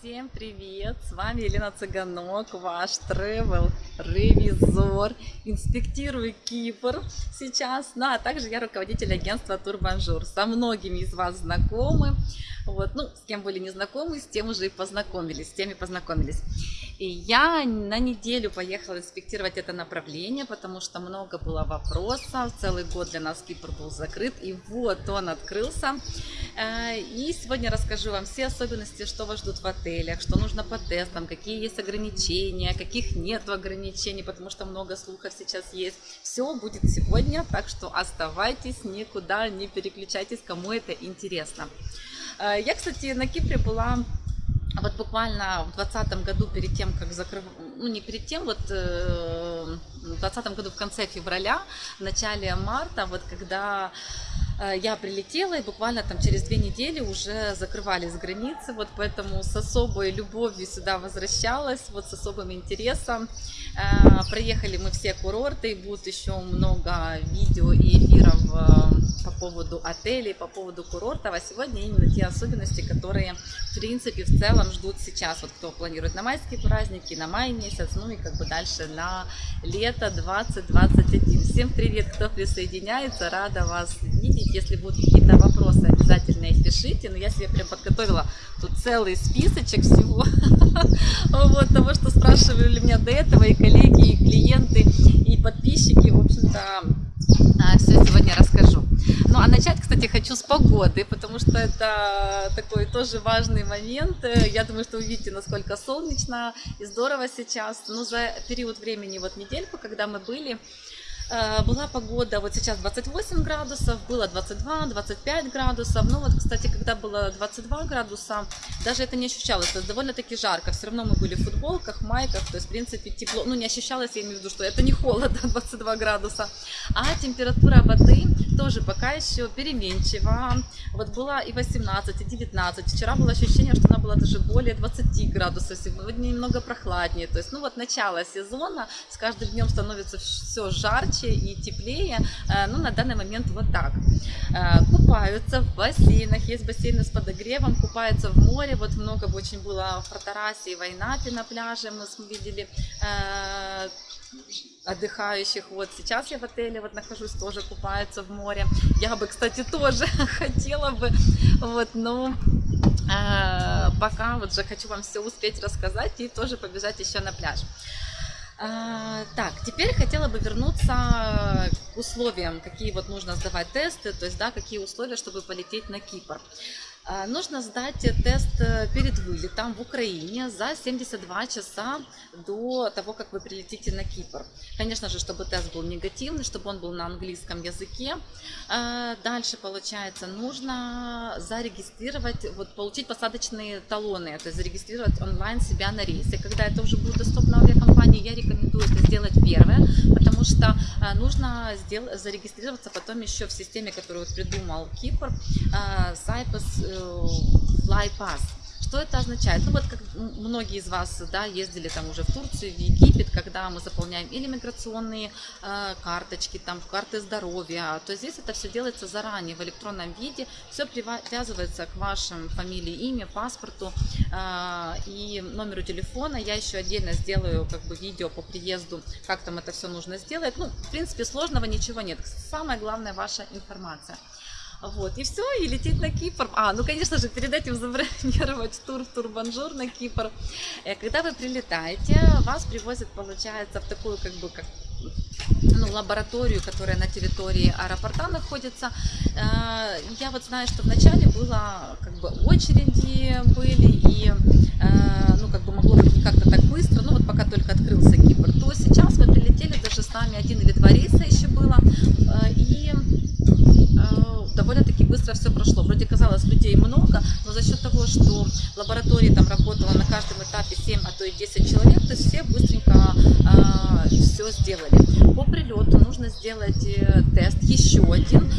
Всем привет! С вами Елена Цыганок, ваш travel ревизор. Инспектирую Кипр сейчас. Ну, а также я руководитель агентства Турбанжур. Со многими из вас знакомы. Вот, ну, с кем были не знакомы, с тем уже и познакомились, с теми познакомились. И я на неделю поехала инспектировать это направление, потому что много было вопросов. Целый год для нас Кипр был закрыт, и вот он открылся. Э, и сегодня расскажу вам все особенности, что вас ждут в отелях, что нужно по тестам, какие есть ограничения, каких нет ограничений, потому что много слухов сейчас есть. Все будет сегодня, так что оставайтесь, никуда не переключайтесь, кому это интересно. Э, я, кстати, на Кипре была вот буквально в двадцатом году, перед тем, как закрыв... ну не перед тем, вот э, в двадцатом году в конце февраля, в начале марта, вот когда я прилетела, и буквально там через две недели уже закрывались границы, вот поэтому с особой любовью сюда возвращалась, вот с особым интересом. Э, проехали мы все курорты, и будет еще много видео и эфиров по поводу отелей, по поводу курортов, а сегодня именно те особенности, которые в принципе в целом ждут сейчас, вот кто планирует на майские праздники, на май месяц, ну и как бы дальше на лето 2021. Всем привет, кто присоединяется, рада вас видеть, если будут какие-то вопросы, обязательно их пишите, но я себе прям подготовила тут целый списочек всего, вот того, что спрашивали меня до этого и коллеги, и клиенты, и подписчики, в общем-то, а, все сегодня расскажу. Ну, а начать, кстати, хочу с погоды, потому что это такой тоже важный момент. Я думаю, что увидите, насколько солнечно и здорово сейчас. Но за период времени, вот недельку, когда мы были, была погода, вот сейчас 28 градусов, было 22-25 градусов. Ну вот, кстати, когда было 22 градуса, даже это не ощущалось, это довольно-таки жарко. Все равно мы были в футболках, майках, то есть, в принципе, тепло. Ну, не ощущалось, я имею в виду, что это не холодно, 22 градуса. А температура воды тоже пока еще переменчива. Вот была и 18, и 19. Вчера было ощущение, что она была даже более 20 градусов. Сегодня немного прохладнее. То есть, ну вот начало сезона, с каждым днем становится все жарче и теплее, э, ну, на данный момент вот так. Э, купаются в бассейнах, есть бассейны с подогревом, купаются в море, вот много очень было в Протарасе и Вайнапе на пляже, мы видели отдыхающих. Вот сейчас я в отеле вот нахожусь, тоже купаются в море. Я бы, кстати, тоже хотела бы, вот, но пока вот же хочу вам все успеть рассказать и тоже побежать еще на пляж. А, так, теперь хотела бы вернуться к условиям, какие вот нужно сдавать тесты, то есть, да, какие условия, чтобы полететь на Кипр. А, нужно сдать тест э, перед вылетом в Украине за 72 часа до того, как вы прилетите на Кипр. Конечно же, чтобы тест был негативный, чтобы он был на английском языке. А, дальше, получается, нужно зарегистрировать, вот, получить посадочные талоны, то есть зарегистрировать онлайн себя на рейсе. Когда это уже будет доступно в авиакомпании, я рекомендую это сделать первое, потому что а, нужно зарегистрироваться потом еще в системе, которую придумал Кипр, Cyprus FlyPass. Что это означает? Ну вот как многие из вас да, ездили там уже в Турцию, в Египет, когда мы заполняем или миграционные э, карточки, там карты здоровья, то здесь это все делается заранее в электронном виде, все привязывается к вашим фамилии, имя, паспорту э, и номеру телефона. Я еще отдельно сделаю как бы видео по приезду, как там это все нужно сделать. Ну, в принципе, сложного ничего нет. Самое главное ваша информация. Вот, и все, и лететь на Кипр. А, ну, конечно же, перед этим забронировать тур в Турбанжур на Кипр. Э, когда вы прилетаете, вас привозят, получается, в такую, как бы, как ну, лабораторию, которая на территории аэропорта находится. Э, я вот знаю, что вначале было как бы очереди были и э, ну как бы могло быть не как-то так быстро, ну вот пока только открылся Кипр, то сейчас мы прилетели, даже с нами один или два рейса еще было, и довольно-таки быстро все прошло. Вроде казалось, людей много, но за счет того, что в лаборатории там работало на каждом этапе 7, а то и 10 человек, то есть все быстренько э, все сделали. По прилету нужно сделать э, тест, еще один.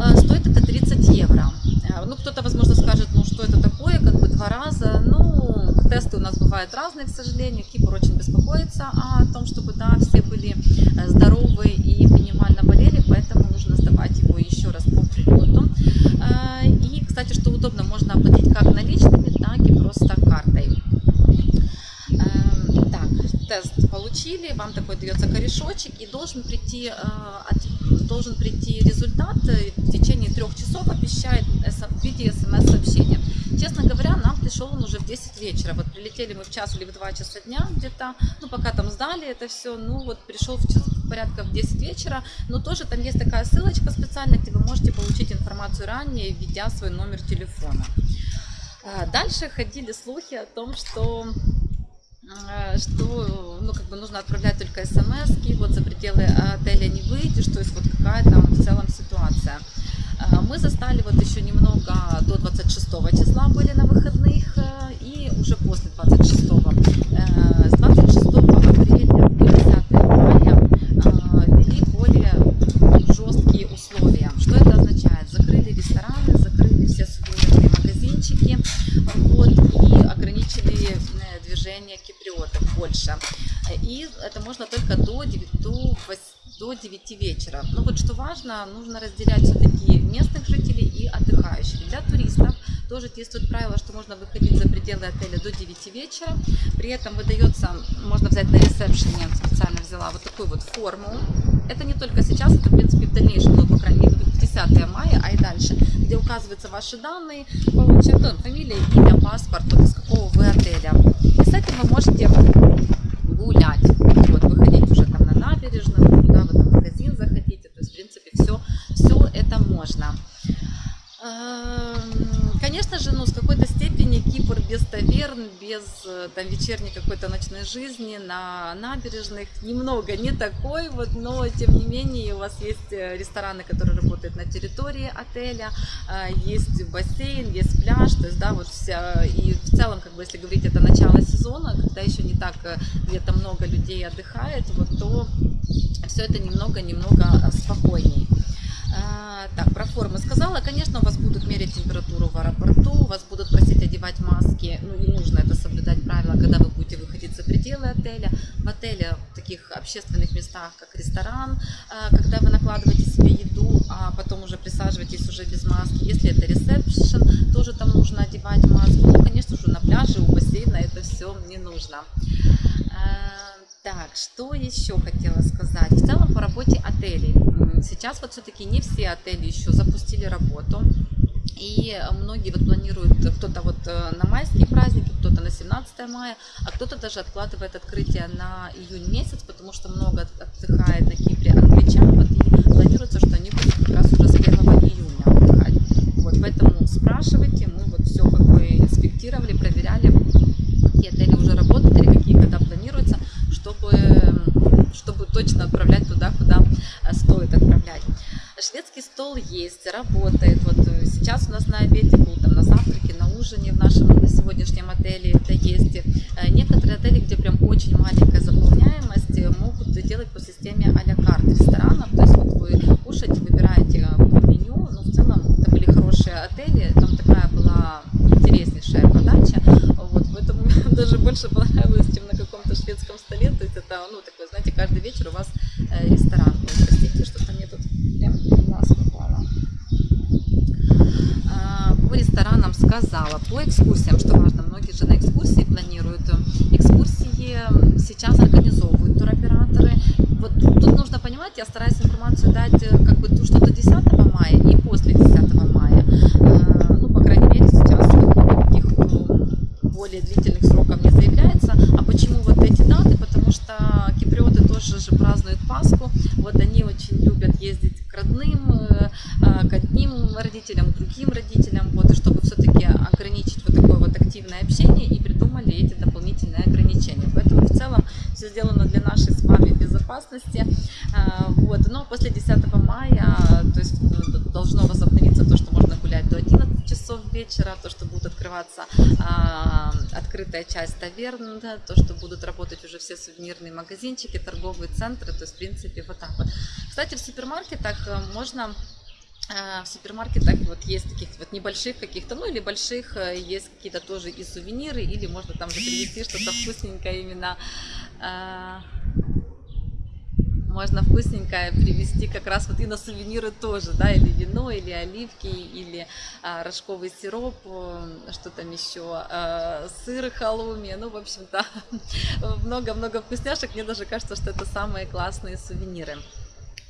Э, стоит это 30 евро. Э, ну, кто-то, возможно, скажет, ну, что это такое, как бы два раза. Ну, тесты у нас бывают разные, к сожалению. Кипр очень беспокоится о том, чтобы, да, все были здоровы и минимально болели, поэтому нужно сдавать его еще раз по прилету. И, кстати, что удобно, можно оплатить как наличными, так и просто картой. получили, вам такой дается корешочек и должен прийти, э, должен прийти результат э, в течение трех часов, обещает в виде смс-сообщения. Честно говоря, нам пришел он уже в 10 вечера. Вот прилетели мы в час или в 2 часа дня где-то, ну пока там сдали это все, ну вот пришел в час, порядка в 10 вечера, но тоже там есть такая ссылочка специальная, где вы можете получить информацию ранее, введя свой номер телефона. А, Дальше ходили слухи о том, что э, что ну, как бы нужно отправлять только смс вот за пределы отеля не выйдешь, то есть вот какая там в целом ситуация. А, Мы застали вот еще немного до 26 числа были на выходных э, и уже после 26 э, с 26 апреля по 10 мая э, ввели более жесткие условия. Что это означает? Закрыли рестораны, закрыли все сувенирные магазинчики вот, и ограничили э, движение Э, И это можно только до 9, до вось- до 9 вечера. Но вот что важно, нужно разделять все-таки местных жителей и отдыхающих. Для туристов тоже действует правило, что можно выходить за пределы отеля до 9 вечера. При этом выдается, можно взять на ресепшене, специально взяла вот такую вот форму. Это не только сейчас, это в принципе в дальнейшем, ну, по крайней мере, 10 мая, а и дальше, где указываются ваши данные, ну, фамилия, имя, паспорт, вот из какого вы отеля. И с этим вы можете гулять, вот, выходить уже там на набережную, куда вы там в магазин захотите, то есть, в принципе, все, все это можно. Эм, Конечно же, ну, с какой-то степени Кипр без таверн, без э, там вечерней какой-то ночной жизни на набережных немного не такой, вот, но тем не менее у вас есть э, рестораны, которые работают на территории отеля, э, есть бассейн, есть пляж, то есть, да, вот вся, и в целом, как бы, если говорить, это начало сезона, когда еще не так где-то много людей отдыхает, вот, то все это немного-немного спокойней. А, Так, про формы сказала. Конечно, у вас будут мерять температуру в аэропорту, вас будут просить одевать маски. Ну и нужно это соблюдать правила, когда вы будете выходить за пределы отеля. В отеле, в таких общественных местах, как ресторан, а, когда вы накладываете себе еду, а потом уже присаживаетесь уже без маски. Если это ресепшн, тоже там нужно одевать маску. Ну, конечно же, на пляже, у бассейна это все не нужно. Так, что еще хотела сказать? В целом по работе отелей. Сейчас вот все-таки не все отели еще запустили работу. И многие вот планируют, кто-то вот э, на майские праздники, кто-то на 17 мая, а кто-то даже откладывает открытие на июнь месяц, потому что много от- отдыхает на Кипре англичан, вот, и планируется, что они будут как раз уже с 1 июня отдыхать. Вот, поэтому спрашивайте, мы вот все как бы инспектировали, проверяли, какие отели уже работают или какие когда планируются, чтобы, чтобы точно отправлять туда, куда э, стоит отправлять. Шведский стол есть, работает. Вот э, сейчас у нас на обеде был, там на завтраке, на ужине в нашем сегодняшнем отеле это есть. Э, Некоторые отели, где прям очень маленькая заполняемость, э, могут делать по системе а-ля карт ресторанов. То есть вот вы кушаете, выбираете э, по меню. Ну, в целом, это были хорошие отели. Там такая была интереснейшая подача. Вот, поэтому мне даже больше понравилось, чем на каком-то шведском столе. То есть это, ну, такой, знаете, каждый вечер у вас э, ресторан. Ой, простите, что-то мне тут прям в глаз попало. А, По ресторанам сказала, по экскурсиям, что важно, многие же на экскурсии планируют. Экскурсии сейчас организовывают туроператоры. Вот тут нужно понимать, я стараюсь информацию дать э, как бы ту, что до 10 мая и после 10 мая. А, Ну, по крайней мере, сейчас никаких э, более длительных сроков не заявляется. А почему вот эти даты? Потому что киприоты тоже же празднуют Пасху. Вот они очень любят ездить к родным, э, э, к одним родителям, к другим родителям. Вот, и чтобы все-таки ограничить вот такое вот активное общение и придумали эти дополнительные ограничения. Поэтому в целом все сделано для нашей с вами безопасности. А, Вот. Но после 10 мая, то есть э, должно возобновиться то, что можно гулять до 11 часов вечера, то, что будут открываться а, открытая часть таверн, да, то, что будут работать уже все сувенирные магазинчики, торговые центры, то есть, в принципе, вот так вот. Кстати, в супермаркетах э, можно э, в супермаркетах вот есть таких вот небольших каких-то, ну или больших, э, есть какие-то тоже и сувениры, или можно там же привезти что-то вкусненькое именно, э, можно вкусненькое привезти как раз вот и на сувениры тоже, да, или вино, или оливки, или а, рожковый сироп, э, что там еще, а, сыр халуми, ну, в общем-то, много-много вкусняшек, мне даже кажется, что это самые классные сувениры.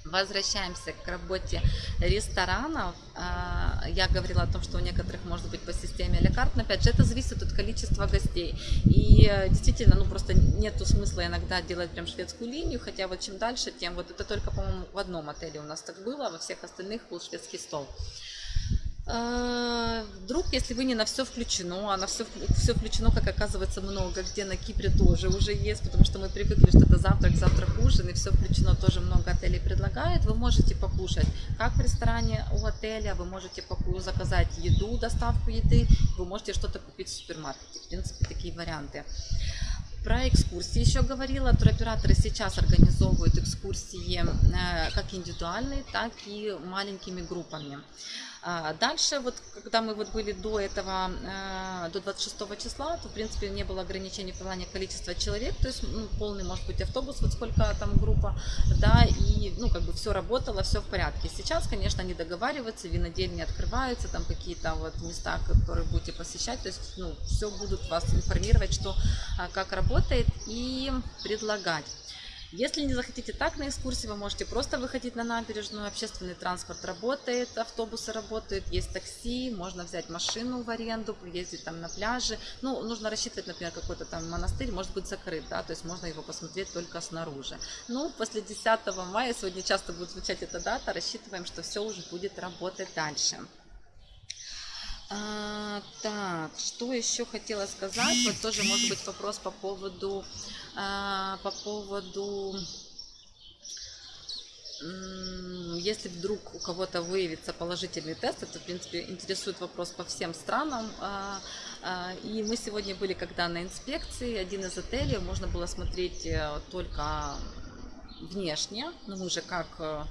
Возвращаемся к работе ресторанов. А, я говорила о том, что у некоторых может быть по системе лекарств, но опять же это зависит от количества гостей. И э, действительно, ну просто нету смысла иногда делать прям шведскую линию, хотя вот чем дальше, тем вот это только, по-моему, в одном отеле у нас так было, а во всех остальных был шведский стол. А, вдруг, если вы не на все включено, а на все, все включено, как оказывается, много, где на Кипре тоже уже есть, потому что мы привыкли, что это завтрак, завтрак, ужин, и все включено, тоже много отелей предлагает, вы можете покушать как в ресторане у отеля, вы можете заказать еду, доставку еды, вы можете что-то купить в супермаркете, в принципе, такие варианты. Про экскурсии еще говорила. Туроператоры сейчас организовывают экскурсии э, как индивидуальные, так и маленькими группами. А дальше, вот когда мы вот были до этого, э, до 26 числа, то в принципе не было ограничений в плане количества человек, то есть ну, полный может быть автобус, вот сколько там группа, да, и ну как бы все работало, все в порядке. Сейчас, конечно, они договариваются, винодельни открываются, там какие-то вот места, которые будете посещать, то есть ну все будут вас информировать, что а, как работает и предлагать. Если не захотите так на экскурсии, вы можете просто выходить на набережную, общественный транспорт работает, автобусы работают, есть такси, можно взять машину в аренду, ездить там на пляже. Ну, нужно рассчитывать, например, какой-то там монастырь может быть закрыт, да, то есть можно его посмотреть только снаружи. Ну, после 10 мая, сегодня часто будет звучать эта дата, рассчитываем, что все уже будет работать дальше. А, так, что еще хотела сказать? Вот тоже может быть вопрос по поводу а, по поводу если вдруг у кого-то выявится положительный тест, это, в принципе, интересует вопрос по всем странам. А, а, и мы сегодня были, когда на инспекции, один из отелей, можно было смотреть э, только внешне, ну, мы же как э,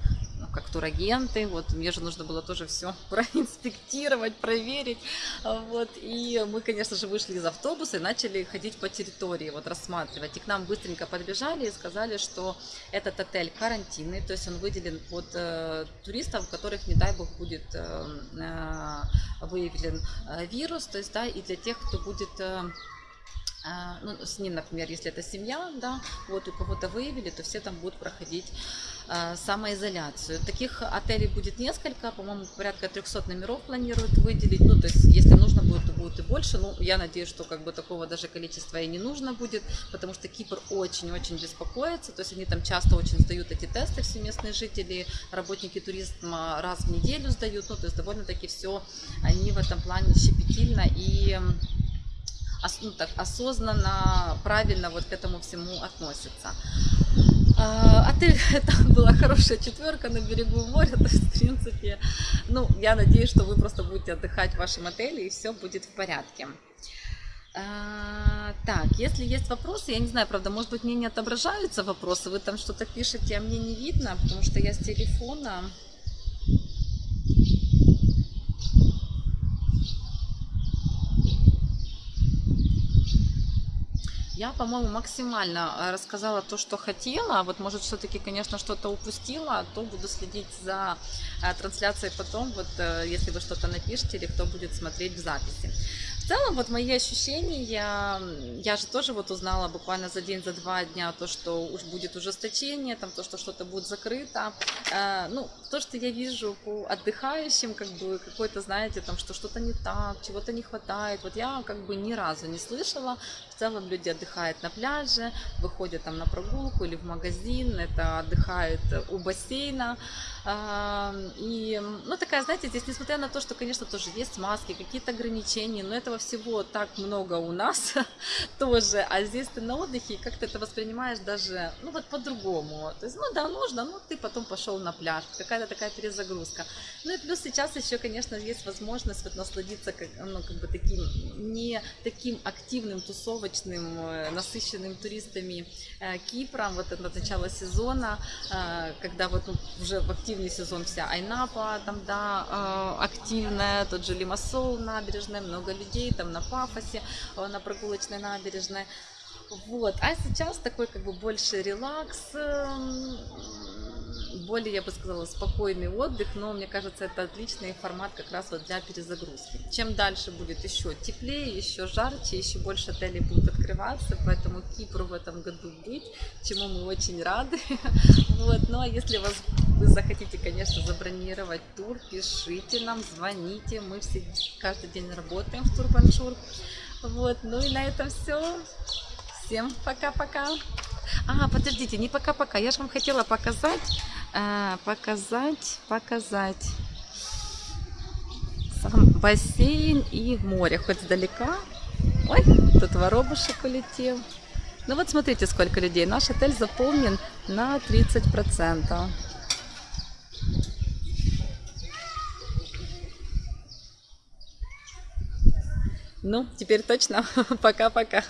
как турагенты, вот мне же нужно было тоже все проинспектировать, проверить, вот, и мы, конечно же, вышли из автобуса и начали ходить по территории, вот, рассматривать, и к нам быстренько подбежали и сказали, что этот отель карантинный, то есть он выделен под э, туристов, у которых, не дай бог, будет э, э, выявлен э, вирус, то есть, да, и для тех, кто будет... Э, ну, с ним, например, если это семья, да, вот у кого-то выявили, то все там будут проходить э, самоизоляцию. Таких отелей будет несколько, по-моему, порядка 300 номеров планируют выделить, ну, то есть, если нужно будет, то будет и больше, ну, я надеюсь, что как бы такого даже количества и не нужно будет, потому что Кипр очень-очень беспокоится, то есть, они там часто очень сдают эти тесты, все местные жители, работники туризма раз в неделю сдают, ну, то есть, довольно-таки все, они в этом плане щепетильно и ну, так, осознанно, правильно вот к этому всему относятся. А, отель, это была хорошая четверка на берегу моря, то есть, в принципе, ну, я надеюсь, что вы просто будете отдыхать в вашем отеле и все будет в порядке. А, так, если есть вопросы, я не знаю, правда, может быть, мне не отображаются вопросы, вы там что-то пишете, а мне не видно, потому что я с телефона. Я, по-моему, максимально э, рассказала то, что хотела. Вот, может, все-таки, конечно, что-то упустила, то буду следить за э, трансляцией потом, вот, э, если вы что-то напишите или кто будет смотреть в записи целом, вот мои ощущения, я, я же тоже вот узнала буквально за день, за два дня то, что уж будет ужесточение, там то, что что-то будет закрыто. Ну, то, что я вижу по отдыхающим, как бы какой-то, знаете, там, что что-то не так, чего-то не хватает. Вот я как бы ни разу не слышала. В целом люди отдыхают на пляже, выходят там на прогулку или в магазин, это отдыхают у бассейна. И, ну, такая, знаете, здесь, несмотря на то, что, конечно, тоже есть маски, какие-то ограничения, но этого всего так много у нас тоже, а здесь ты на отдыхе, и как ты это воспринимаешь даже, ну, вот по-другому. То есть, ну, да, нужно, ну, ты потом пошел на пляж, какая-то такая перезагрузка. Ну, и плюс сейчас еще, конечно, есть возможность вот насладиться, как, ну, как бы таким, не таким активным, тусовочным, э, насыщенным туристами э, Кипром, вот это начало сезона, э, когда вот ну, уже в активный сезон вся Айнапа, там, да, активная, тот же Лимассол набережная, много людей там на Пафосе, на прогулочной набережной. Вот, а сейчас такой как бы больше релакс, эм, более, я бы сказала, спокойный отдых, но мне кажется, это отличный формат как раз вот для перезагрузки. Чем дальше будет еще теплее, еще жарче, еще больше отелей будут открываться, поэтому Кипру в этом году быть, чему мы очень рады. Вот, ну а если вас, вы захотите, конечно, забронировать тур, пишите нам, звоните, мы все каждый день работаем в Турбаншур. Вот, ну и на этом все. Всем пока-пока. А, подождите, не пока-пока. Я же вам хотела показать, э, показать, показать сам бассейн и море. Хоть издалека. Ой, тут воробушек улетел. Ну вот смотрите, сколько людей. Наш отель заполнен на 30%. Ну, теперь точно. Пока-пока.